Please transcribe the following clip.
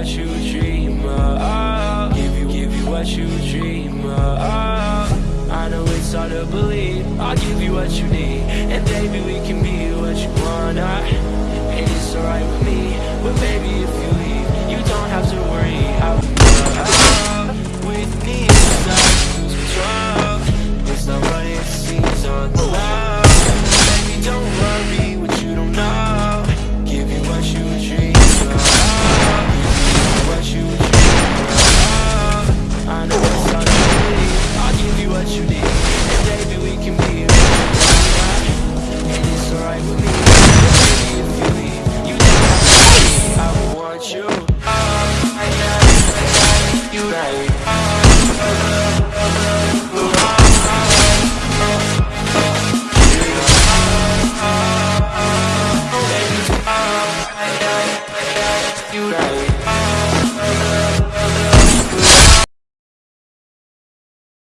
what you dream of. Give you, give you what you dream of. I know it's hard to believe. I'll give you what you need. And baby, we can be what you wanna And it's alright with me. But baby, if you leave You don't have to worry.